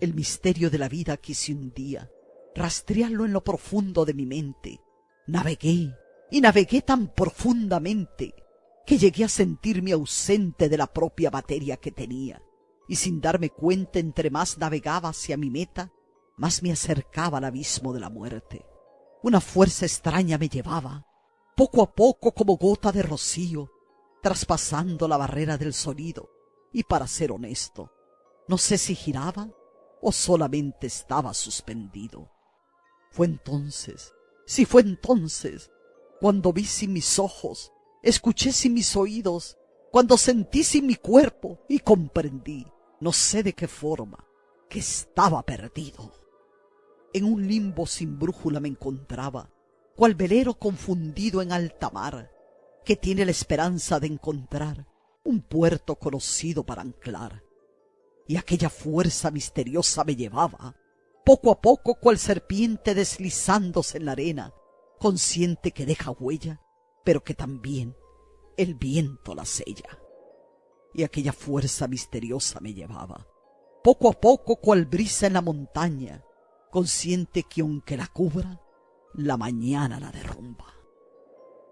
El misterio de la vida quise un día rastrearlo en lo profundo de mi mente. Navegué y navegué tan profundamente que llegué a sentirme ausente de la propia materia que tenía, y sin darme cuenta entre más navegaba hacia mi meta, más me acercaba al abismo de la muerte. Una fuerza extraña me llevaba, poco a poco como gota de rocío, traspasando la barrera del sonido, y para ser honesto, no sé si giraba o solamente estaba suspendido. Fue entonces, sí fue entonces, cuando vi sin mis ojos, escuché sin mis oídos, cuando sentí sin mi cuerpo y comprendí, no sé de qué forma, que estaba perdido. En un limbo sin brújula me encontraba, cual velero confundido en alta mar, que tiene la esperanza de encontrar un puerto conocido para anclar. Y aquella fuerza misteriosa me llevaba, poco a poco cual serpiente deslizándose en la arena, consciente que deja huella, pero que también el viento la sella. Y aquella fuerza misteriosa me llevaba, poco a poco cual brisa en la montaña, consciente que aunque la cubra, la mañana la derrumba.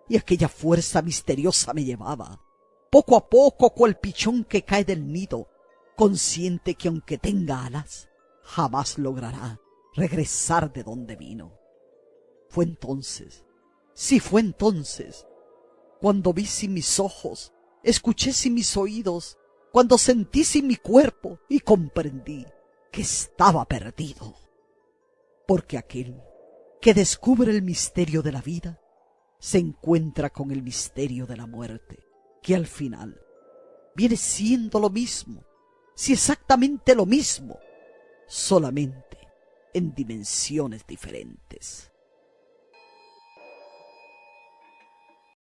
Y aquella fuerza misteriosa me llevaba, poco a poco cual pichón que cae del nido, consciente que aunque tenga alas, jamás logrará regresar de donde vino. Fue entonces, sí fue entonces, cuando vi sin mis ojos, escuché sin mis oídos, cuando sentí sin mi cuerpo y comprendí que estaba perdido. Porque aquel que descubre el misterio de la vida se encuentra con el misterio de la muerte, que al final viene siendo lo mismo, si exactamente lo mismo, solamente en dimensiones diferentes.